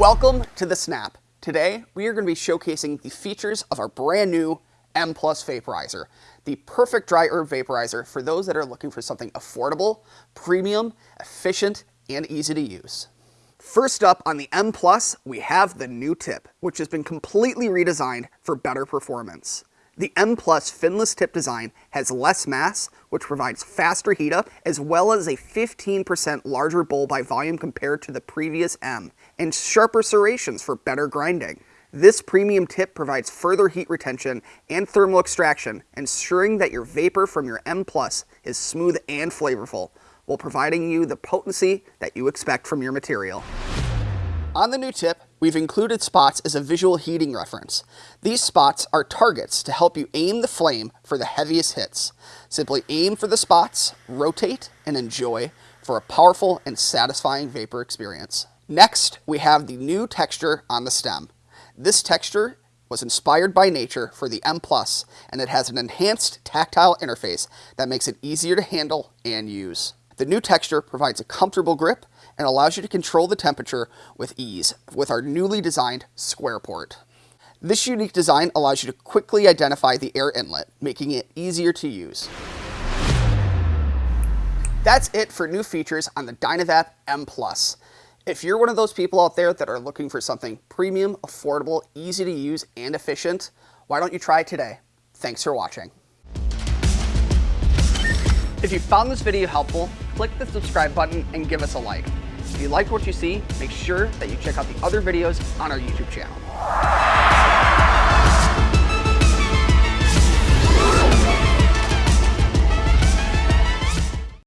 Welcome to the Snap. Today, we are going to be showcasing the features of our brand new M Plus Vaporizer, the perfect dry herb vaporizer for those that are looking for something affordable, premium, efficient, and easy to use. First up on the M Plus, we have the new tip, which has been completely redesigned for better performance. The M Plus finless tip design has less mass, which provides faster heat up, as well as a 15% larger bowl by volume compared to the previous M, and sharper serrations for better grinding. This premium tip provides further heat retention and thermal extraction, ensuring that your vapor from your M Plus is smooth and flavorful, while providing you the potency that you expect from your material. On the new tip, we've included spots as a visual heating reference. These spots are targets to help you aim the flame for the heaviest hits. Simply aim for the spots, rotate, and enjoy for a powerful and satisfying vapor experience. Next, we have the new texture on the stem. This texture was inspired by nature for the M Plus, and it has an enhanced tactile interface that makes it easier to handle and use. The new texture provides a comfortable grip and allows you to control the temperature with ease with our newly designed square port. This unique design allows you to quickly identify the air inlet, making it easier to use. That's it for new features on the Dynavap M+. If you're one of those people out there that are looking for something premium, affordable, easy to use, and efficient, why don't you try it today? Thanks for watching. If you found this video helpful, click the subscribe button and give us a like. If you liked what you see, make sure that you check out the other videos on our YouTube channel.